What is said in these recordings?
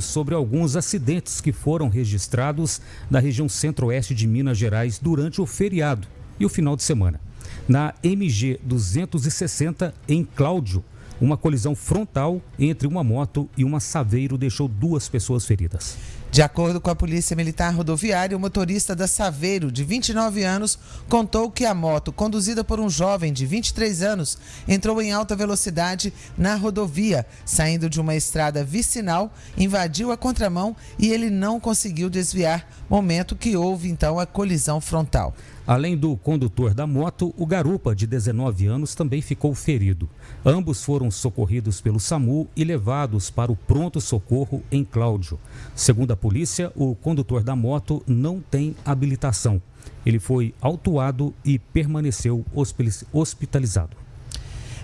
sobre alguns acidentes que foram registrados na região centro-oeste de Minas Gerais durante o feriado e o final de semana. Na MG 260, em Cláudio, uma colisão frontal entre uma moto e uma Saveiro deixou duas pessoas feridas. De acordo com a Polícia Militar Rodoviária, o motorista da Saveiro, de 29 anos, contou que a moto, conduzida por um jovem de 23 anos, entrou em alta velocidade na rodovia, saindo de uma estrada vicinal, invadiu a contramão e ele não conseguiu desviar, momento que houve então a colisão frontal. Além do condutor da moto, o garupa, de 19 anos, também ficou ferido. Ambos foram socorridos pelo SAMU e levados para o pronto-socorro em Cláudio. Segundo a polícia, o condutor da moto não tem habilitação. Ele foi autuado e permaneceu hospitalizado.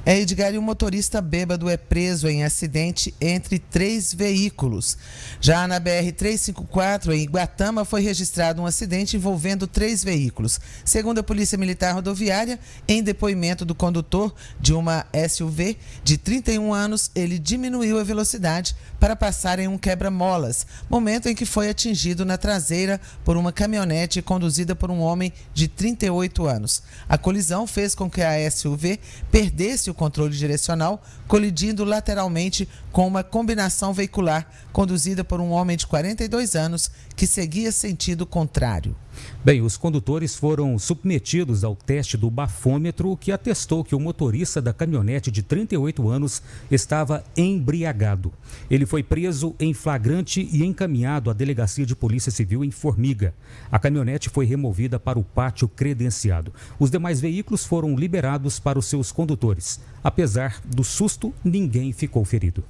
É Edgar e um motorista bêbado é preso em acidente entre três veículos. Já na BR-354, em Iguatama, foi registrado um acidente envolvendo três veículos. Segundo a Polícia Militar Rodoviária, em depoimento do condutor de uma SUV de 31 anos, ele diminuiu a velocidade para passar em um quebra-molas, momento em que foi atingido na traseira por uma caminhonete conduzida por um homem de 38 anos. A colisão fez com que a SUV perdesse o controle direcional, colidindo lateralmente com uma combinação veicular conduzida por um homem de 42 anos que seguia sentido contrário. Bem, os condutores foram submetidos ao teste do bafômetro que atestou que o motorista da caminhonete de 38 anos estava embriagado. Ele foi preso em flagrante e encaminhado à delegacia de polícia civil em Formiga. A caminhonete foi removida para o pátio credenciado. Os demais veículos foram liberados para os seus condutores. Apesar do susto, ninguém ficou ferido.